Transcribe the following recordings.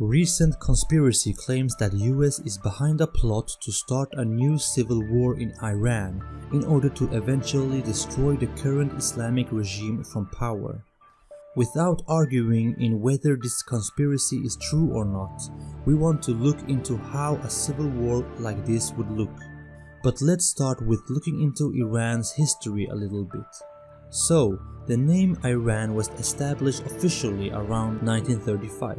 Recent conspiracy claims that US is behind a plot to start a new civil war in Iran in order to eventually destroy the current Islamic regime from power. Without arguing in whether this conspiracy is true or not, we want to look into how a civil war like this would look. But let's start with looking into Iran's history a little bit. So, the name Iran was established officially around 1935.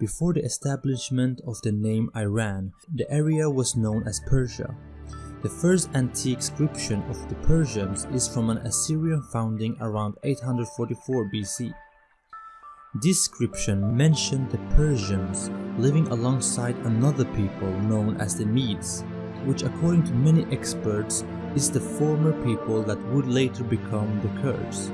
Before the establishment of the name Iran, the area was known as Persia. The first antique inscription of the Persians is from an Assyrian founding around 844 BC. This inscription mentioned the Persians living alongside another people known as the Medes, which according to many experts is the former people that would later become the Kurds.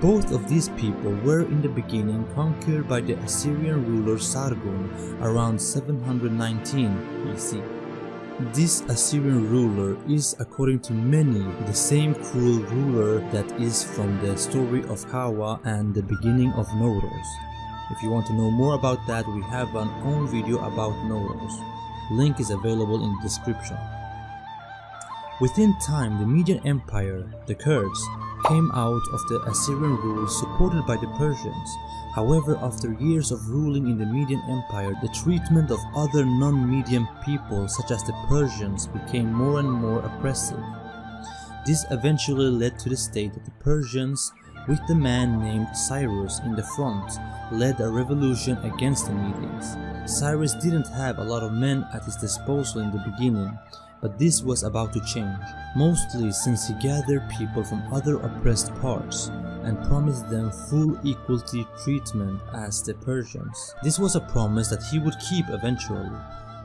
Both of these people were in the beginning conquered by the Assyrian ruler Sargon around 719 BC. This Assyrian ruler is according to many the same cruel ruler that is from the story of Kawa and the beginning of Nowruz. If you want to know more about that we have an own video about Nowruz. Link is available in the description. Within time the Median Empire, the Kurds, came out of the Assyrian rule supported by the Persians. However, after years of ruling in the Median Empire, the treatment of other non-Median people such as the Persians became more and more oppressive. This eventually led to the state that the Persians, with the man named Cyrus in the front, led a revolution against the Medians. Cyrus didn't have a lot of men at his disposal in the beginning, but this was about to change, mostly since he gathered people from other oppressed parts and promised them full equality treatment as the Persians. This was a promise that he would keep eventually,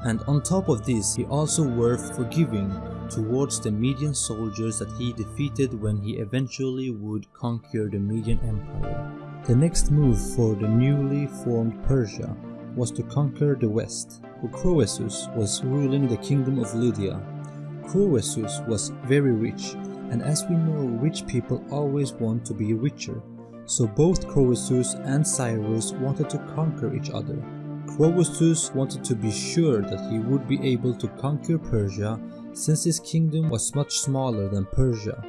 and on top of this he also were forgiving towards the Median soldiers that he defeated when he eventually would conquer the Median Empire. The next move for the newly formed Persia was to conquer the west, Croesus was ruling the kingdom of Lydia. Croesus was very rich, and as we know rich people always want to be richer, so both Croesus and Cyrus wanted to conquer each other. Croesus wanted to be sure that he would be able to conquer Persia since his kingdom was much smaller than Persia.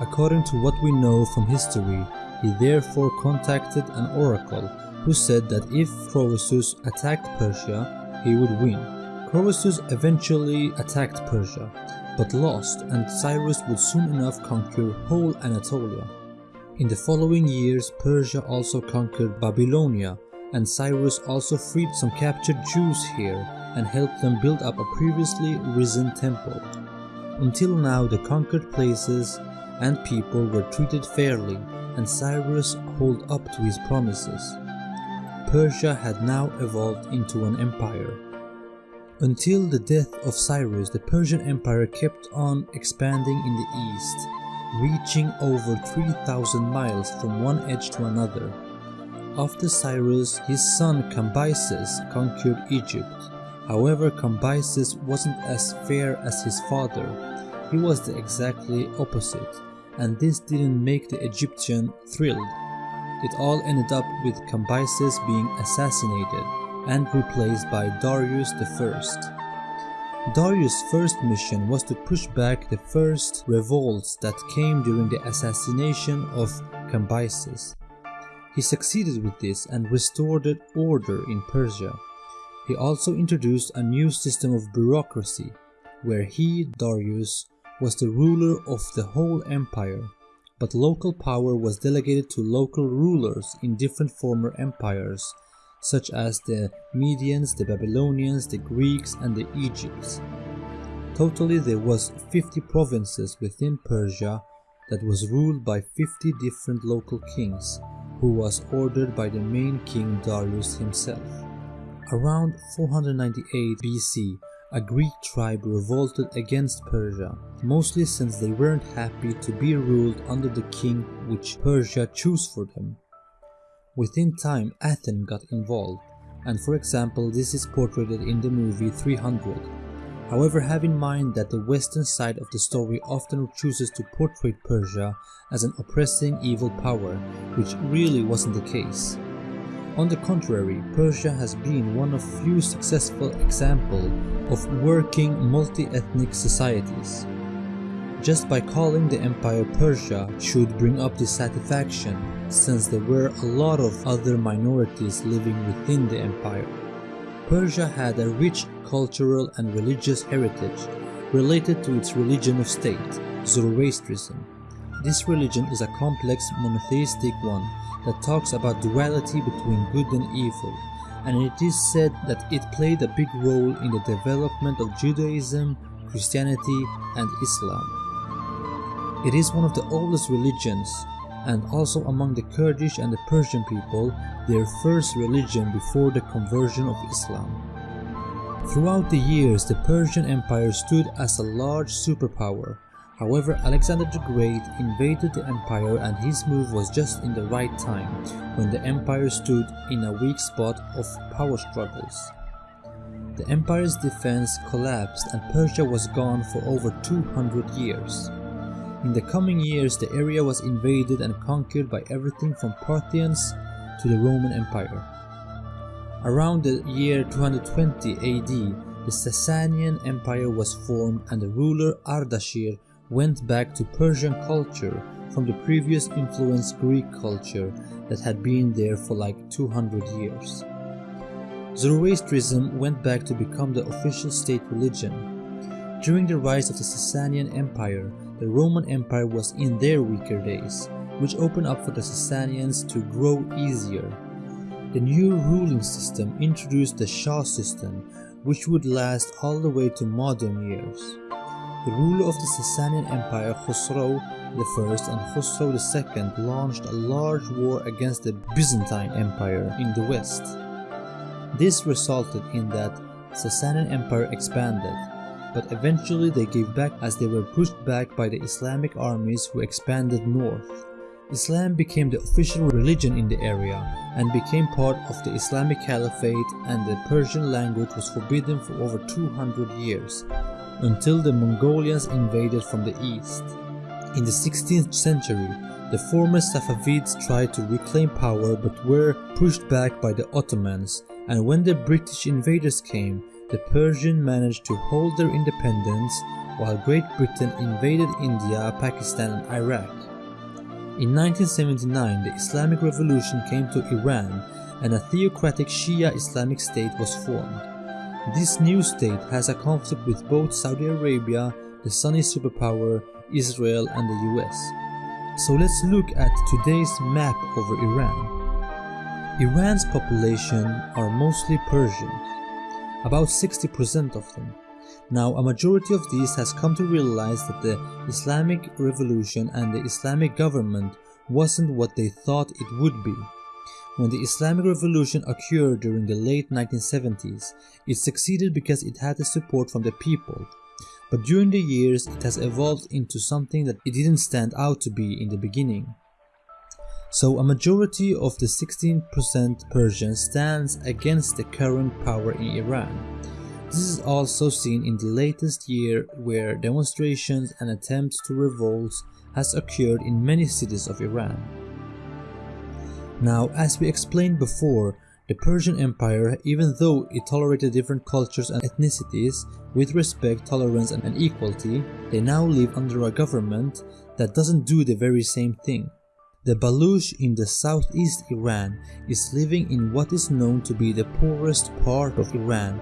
According to what we know from history, he therefore contacted an oracle who said that if Croesus attacked Persia, he would win. Croesus eventually attacked Persia, but lost and Cyrus would soon enough conquer whole Anatolia. In the following years, Persia also conquered Babylonia, and Cyrus also freed some captured Jews here and helped them build up a previously risen temple. Until now, the conquered places and people were treated fairly, and Cyrus held up to his promises. Persia had now evolved into an empire. Until the death of Cyrus, the Persian Empire kept on expanding in the east, reaching over 3,000 miles from one edge to another. After Cyrus, his son Cambyses conquered Egypt. However, Cambyses wasn't as fair as his father. He was the exactly opposite, and this didn't make the Egyptian thrilled. It all ended up with Cambyses being assassinated and replaced by Darius I. Darius' first mission was to push back the first revolts that came during the assassination of Cambyses. He succeeded with this and restored order in Persia. He also introduced a new system of bureaucracy, where he, Darius, was the ruler of the whole empire but local power was delegated to local rulers in different former empires, such as the Medians, the Babylonians, the Greeks, and the Egypts. Totally there was 50 provinces within Persia that was ruled by 50 different local kings, who was ordered by the main king Darius himself. Around 498 BC, a Greek tribe revolted against Persia, mostly since they weren't happy to be ruled under the king which Persia chose for them. Within time, Athens got involved, and for example this is portrayed in the movie 300. However, have in mind that the western side of the story often chooses to portray Persia as an oppressing evil power, which really wasn't the case. On the contrary, Persia has been one of few successful examples of working multi-ethnic societies. Just by calling the empire Persia should bring up dissatisfaction, since there were a lot of other minorities living within the empire. Persia had a rich cultural and religious heritage related to its religion of state, Zoroastrianism. This religion is a complex monotheistic one that talks about duality between good and evil, and it is said that it played a big role in the development of Judaism, Christianity, and Islam. It is one of the oldest religions, and also among the Kurdish and the Persian people, their first religion before the conversion of Islam. Throughout the years, the Persian Empire stood as a large superpower. However, Alexander the Great invaded the empire and his move was just in the right time, when the empire stood in a weak spot of power struggles. The empire's defense collapsed and Persia was gone for over 200 years. In the coming years, the area was invaded and conquered by everything from Parthians to the Roman Empire. Around the year 220 AD, the Sasanian Empire was formed and the ruler Ardashir went back to Persian culture from the previous influenced Greek culture that had been there for like 200 years. Zoroastrianism went back to become the official state religion. During the rise of the Sasanian Empire, the Roman Empire was in their weaker days, which opened up for the Sasanians to grow easier. The new ruling system introduced the Shah system, which would last all the way to modern years. The ruler of the Sasanian Empire, Khosrow I and Khosrow II launched a large war against the Byzantine Empire in the west. This resulted in that Sasanian Empire expanded, but eventually they gave back as they were pushed back by the Islamic armies who expanded north. Islam became the official religion in the area and became part of the Islamic Caliphate and the Persian language was forbidden for over 200 years, until the Mongolians invaded from the east. In the 16th century, the former Safavids tried to reclaim power but were pushed back by the Ottomans, and when the British invaders came, the Persian managed to hold their independence while Great Britain invaded India, Pakistan and Iraq. In 1979, the Islamic Revolution came to Iran and a theocratic Shia Islamic State was formed. This new state has a conflict with both Saudi Arabia, the Sunni superpower, Israel and the US. So let's look at today's map over Iran. Iran's population are mostly Persians about 60% of them. Now, a majority of these has come to realize that the Islamic revolution and the Islamic government wasn't what they thought it would be. When the Islamic revolution occurred during the late 1970s, it succeeded because it had the support from the people. But during the years, it has evolved into something that it didn't stand out to be in the beginning. So a majority of the 16% Persian stands against the current power in Iran. This is also seen in the latest year where demonstrations and attempts to revolt has occurred in many cities of Iran. Now, as we explained before, the Persian Empire, even though it tolerated different cultures and ethnicities with respect, tolerance and equality, they now live under a government that doesn't do the very same thing. The Baluch in the southeast Iran is living in what is known to be the poorest part of Iran.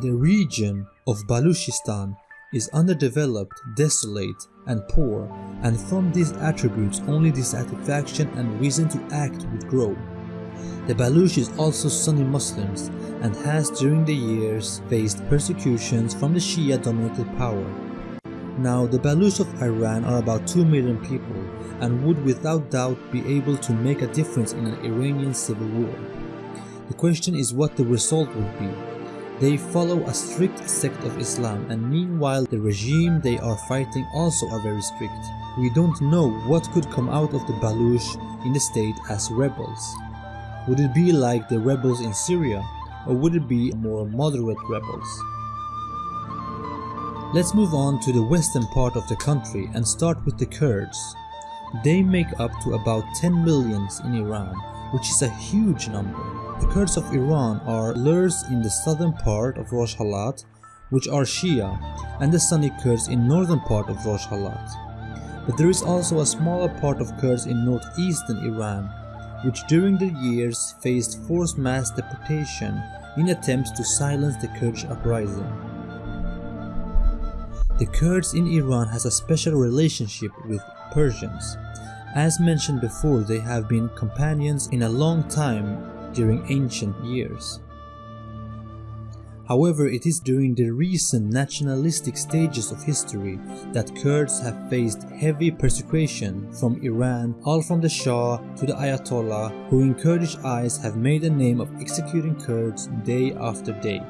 The region of Baluchistan is underdeveloped, desolate, and poor, and from these attributes only dissatisfaction and reason to act would grow. The Baluch is also Sunni Muslims and has during the years faced persecutions from the Shia dominated power. Now the Baluch of Iran are about 2 million people and would without doubt be able to make a difference in an Iranian civil war. The question is what the result would be. They follow a strict sect of Islam and meanwhile the regime they are fighting also are very strict. We don't know what could come out of the Baluch in the state as rebels. Would it be like the rebels in Syria or would it be more moderate rebels? Let's move on to the western part of the country and start with the Kurds. They make up to about 10 millions in Iran, which is a huge number. The Kurds of Iran are Lurs in the southern part of Rojhelat, which are Shia, and the Sunni Kurds in northern part of Rojhelat. But there is also a smaller part of Kurds in northeastern Iran, which during the years faced forced mass deportation in attempts to silence the Kurdish uprising. The Kurds in Iran has a special relationship with Persians. As mentioned before, they have been companions in a long time during ancient years. However, it is during the recent nationalistic stages of history that Kurds have faced heavy persecution from Iran, all from the Shah to the Ayatollah, who in Kurdish eyes have made a name of executing Kurds day after day.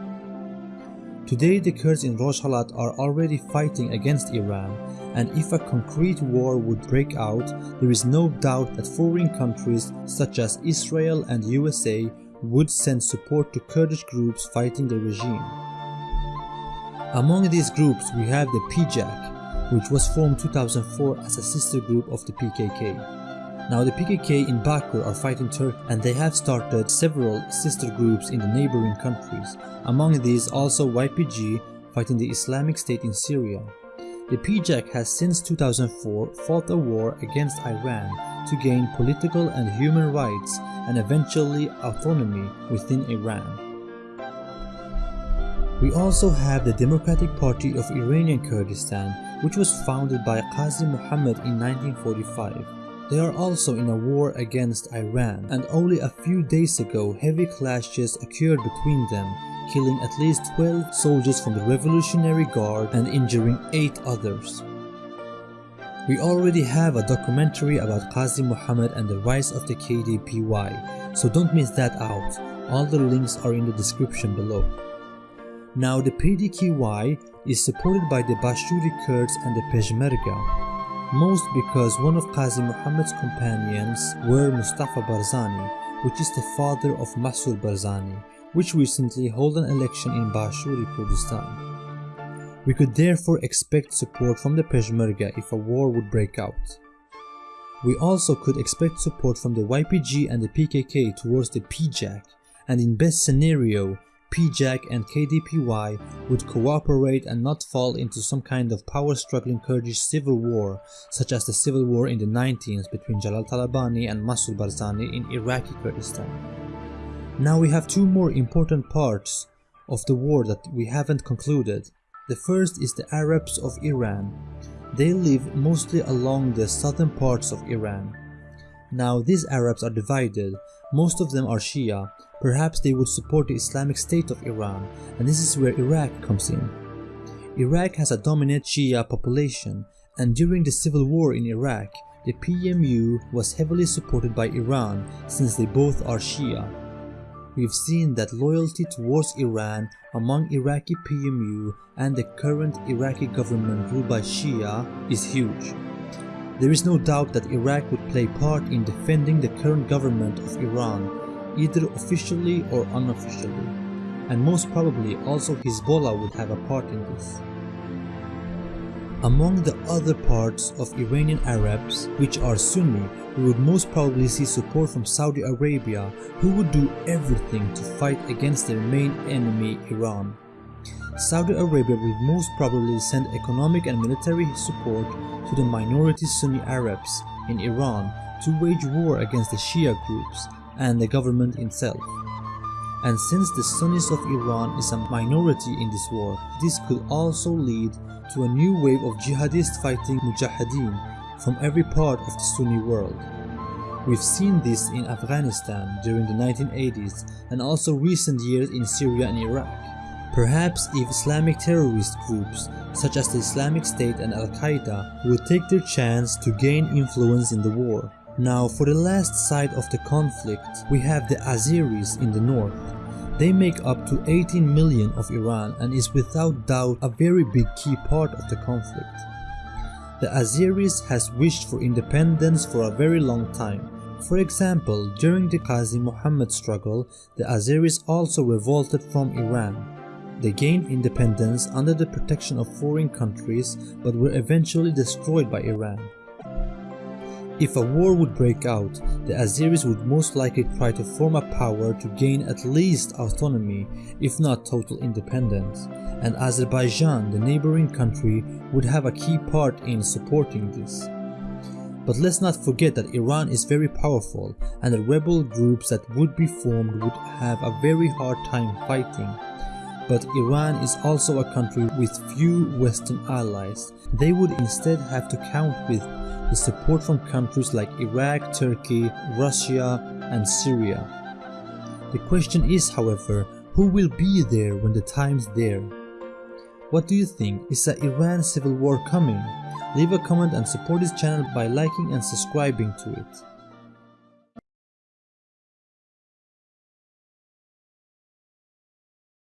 Today the Kurds in Rojhelat are already fighting against Iran and if a concrete war would break out, there is no doubt that foreign countries such as Israel and USA would send support to Kurdish groups fighting the regime. Among these groups we have the PJAK, which was formed 2004 as a sister group of the PKK. Now the PKK in Bakur are fighting Turkey and they have started several sister groups in the neighboring countries, among these also YPG fighting the Islamic State in Syria. The PJAK has since 2004 fought a war against Iran to gain political and human rights and eventually autonomy within Iran. We also have the Democratic Party of Iranian Kurdistan which was founded by Qazi Muhammad in 1945. They are also in a war against Iran and only a few days ago heavy clashes occurred between them killing at least 12 soldiers from the Revolutionary Guard and injuring 8 others. We already have a documentary about Qazi Muhammad and the rise of the KDPI, so don't miss that out, all the links are in the description below. Now the PDKI is supported by the Bashuri Kurds and the Peshmerga, most because one of Qazi Muhammad's companions were Mustafa Barzani, which is the father of Masoud Barzani, which recently held an election in Bashuri Kurdistan. We could therefore expect support from the Peshmerga if a war would break out. We also could expect support from the YPG and the PKK towards the PJAK, and in best scenario, PJAK and KDPI would cooperate and not fall into some kind of power-struggling Kurdish civil war, such as the civil war in the 19s between Jalal Talabani and Masoud Barzani in Iraqi Kurdistan. Now we have two more important parts of the war that we haven't concluded. The first is the Arabs of Iran. They live mostly along the southern parts of Iran. Now these Arabs are divided, most of them are Shia, perhaps they would support the Islamic State of Iran and this is where Iraq comes in. Iraq has a dominant Shia population and during the civil war in Iraq, the PMU was heavily supported by Iran since they both are Shia we've seen that loyalty towards Iran among Iraqi PMU and the current Iraqi government ruled by Shia is huge. There is no doubt that Iraq would play part in defending the current government of Iran, either officially or unofficially, and most probably also Hezbollah would have a part in this. Among the other parts of Iranian Arabs, which are Sunni, we would most probably see support from Saudi Arabia, who would do everything to fight against their main enemy, Iran. Saudi Arabia will most probably send economic and military support to the minority Sunni Arabs in Iran to wage war against the Shia groups and the government itself. And since the Sunnis of Iran is a minority in this war, this could also lead to a new wave of jihadist fighting mujahideen from every part of the Sunni world. We've seen this in Afghanistan during the 1980s and also recent years in Syria and Iraq. Perhaps if Islamic terrorist groups such as the Islamic State and Al-Qaeda would take their chance to gain influence in the war. Now for the last side of the conflict, we have the Azeris in the north. They make up to 18 million of Iran and is without doubt a very big key part of the conflict. The Azeris has wished for independence for a very long time. For example, during the Qazi Muhammad struggle, the Azeris also revolted from Iran. They gained independence under the protection of foreign countries but were eventually destroyed by Iran. If a war would break out, the Azeris would most likely try to form a power to gain at least autonomy, if not total independence, and Azerbaijan, the neighboring country, would have a key part in supporting this. But let's not forget that Iran is very powerful and the rebel groups that would be formed would have a very hard time fighting. But Iran is also a country with few western allies. They would instead have to count with the support from countries like Iraq, Turkey, Russia and Syria. The question is however, who will be there when the time's there? What do you think? Is the Iran civil war coming? Leave a comment and support this channel by liking and subscribing to it.